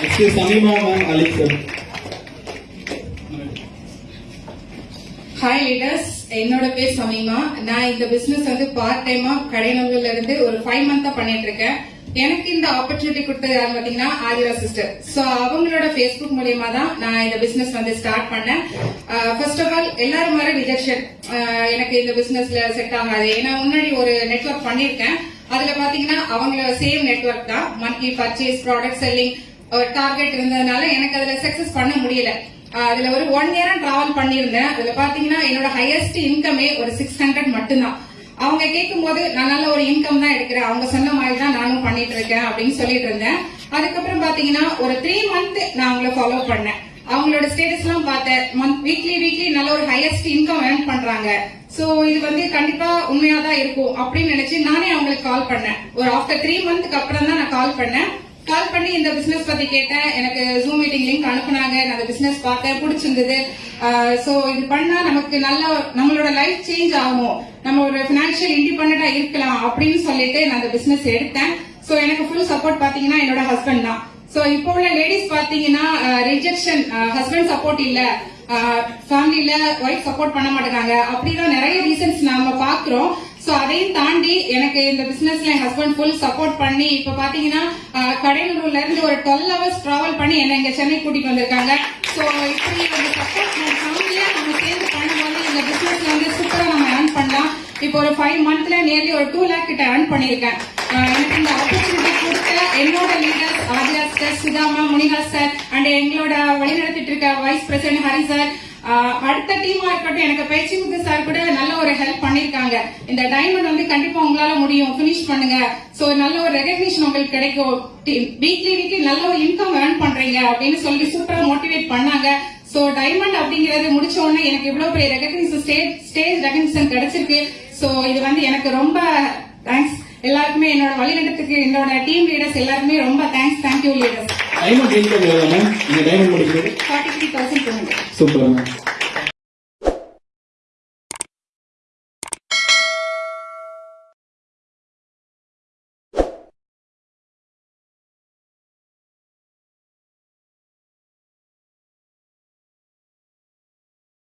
Next Shamima ma'am Alik sir hi leaders என்னோட பேர் சமீமா. நான் இந்த பிசினஸ் வந்து பார்ட் டைமா கடைநல்லூர்ல இருந்து ஒரு ஃபைவ் மந்தா பண்ணிட்டு இருக்கேன் எனக்கு இந்த ஆப்பர்ச்சுனிட்டி கொடுத்தது யாரு பாத்தீங்கன்னா ஆதிரா சிஸ்டர் சோ அவங்களோட ஃபேஸ்புக் மூலியமா தான் நான் இந்த பிசினஸ் வந்து ஸ்டார்ட் பண்ணேன். ஃபர்ஸ்ட் ஆஃப் ஆல் எல்லாரும் வர ரிஜெக்ஷன் எனக்கு இந்த பிசினஸ்ல செட் ஆகாது. ஏன்னா முன்னாடி ஒரு நெட்வொர்க் பண்ணிருக்கேன் அதுல பாத்தீங்கன்னா அவங்களோட சேம் நெட்வொர்க் தான். மந்த்லி பர்ச்சேஸ் ப்ராடக்ட் செல்லிங் ஒரு டார்கெட் இருந்ததுனால எனக்கு அதுல சக்சஸ் பண்ண முடியல. அதுல ஒரு ஒன் இயரா டிராவல் பண்ணியிருந்தேன். அதுல பாத்தீங்கன்னா என்னோட ஹையஸ்ட் இன்கமே ஒரு சிக்ஸ் ஹண்ட்ரட் மட்டும்தான். அவங்க கேட்கும் போது நான் நல்ல ஒரு இன்கம் தான் எடுக்கிறேன். அவங்க சொன்ன மாதிரி தான் நானும் பண்ணிட்டு இருக்கேன் அப்படின்னு சொல்லிட்டு இருந்தேன் அதுக்கப்புறம் பாத்தீங்கன்னா ஒரு த்ரீ மந்த் நான் அவங்கள ஃபாலோ பண்ணேன். அவங்களோட ஸ்டேட்டஸ் எல்லாம் பார்த்தேன். மந்த் வீக்லி வீக்லி நல்ல ஒரு ஹையஸ்ட் இன்கம் ஏர்ன் பண்றாங்க. சோ இது வந்து கண்டிப்பா உண்மையா தான் இருக்கும் அப்படின்னு நினைச்சு நானே அவங்களுக்கு கால் பண்ணேன். ஒரு ஆஃப்டர் த்ரீ மந்த்க்கு அப்புறம் தான் நான் கால் பண்ணேன். கால் பண்ணி இந்த பிசினஸ் பத்தி கேட்டேன். எனக்கு ஜூம் மீட்டிங் லிங்க் அனுப்புனாங்க. நான் அந்த பிசினஸ் பார்த்தேன் பிடிச்சிருந்தது. சோ இது பண்ணா நமக்கு நல்ல நம்மளோட லைஃப் சேஞ்ச் ஆகும். நம்ம ஒரு பினான்சியல் இண்டிபெண்டா இருக்கலாம் அப்படின்னு சொல்லிட்டு நான் அந்த பிசினஸ் எடுத்தேன். சோ எனக்கு ஃபுல் சப்போர்ட் பாத்தீங்கன்னா என்னோட ஹஸ்பண்ட் தான். சோ இப்போ உள்ள லேடிஸ் பாத்தீங்கன்னா ரிஜெக்ஷன் ஹஸ்பண்ட் சப்போர்ட் இல்ல. ஃபேமிலியில ஒய்ஃப் சப்போர்ட் பண்ண மாட்டேங்காங்க. அப்படிதான் நிறைய ரீசன்ஸ் நாம பாக்குறோம் சோ அதையும் தாண்டி எனக்கு இந்த பிசினஸ்ல என் ஹஸ்பண்ட் ஃபுல் சப்போர்ட் பண்ணி இப்ப பாத்தீங்கன்னா அஹ், இருந்து ஒரு டுவெல் ஹவர்ஸ் டிராவல் பண்ணி என்ன இங்க சென்னை கூட்டிட்டு வந்திருக்காங்க. சோ இப்படி வந்து சப்போர்ட் ஃபேமிலியா நம்ம சேர்ந்து பண்ணும்போது இந்த பிசினஸ்ல வந்து சூப்பரா நம்ம ஏர்ன் பண்ணலாம். இப்போ ஒரு ஃபைவ் மந்த்ல நியர்லி ஒரு டூ லேக் கிட்ட ஏர்ன் பண்ணிருக்கேன் எனக்கு இந்த ஆப்பர்ச்சுனிட்டி கொடுத்த என்னோட leaders Aathira sir Sudhama Munika sir and எங்களோட வழிநடத்திட்டு இருக்க வைஸ் பிரசிடென்ட் ஹரி சார் அடுத்த டீமா இருக்கட்டும் எனக்கு பயிற்சி முத்து சார் கூட நல்ல ஒரு ஹெல்ப் பண்ணிருக்காங்க. இந்த டைமண்ட் வந்து கண்டிப்பா உங்களால முடியும். பினிஷ் பண்ணுங்க. சோ நல்ல ஒரு ரெகக்னிஷன் உங்களுக்கு கிடைக்கும். வீக்லி வீக்லி நல்ல ஒரு இன்கம் ஏர்ன் பண்றீங்க அப்படின்னு சொல்லி சூப்பரா மோட்டிவேட் பண்ணாங்க. சோ டைமண்ட் அப்படிங்கறது முடிச்ச உடனே எனக்கு இவ்வளவு பெரிய ரெகக்னிஷன் ஸ்டேஜ் ஸ்டேஜ் ரெகக்னிஷன் கிடைச்சிருக்கு. சோ இது வந்து எனக்கு ரொம்ப தேங்க்ஸ் எல்லாருக்குமே என்னோட வழிநடத்துக்கு என்னோட டீம் லீடர்ஸ் எல்லாருமே ரொம்ப thanks thank you leaders diamond எவ்வளோ மேம் நீங்க டைமண்ட் முடிக்கிறது சூப்பர் மேம்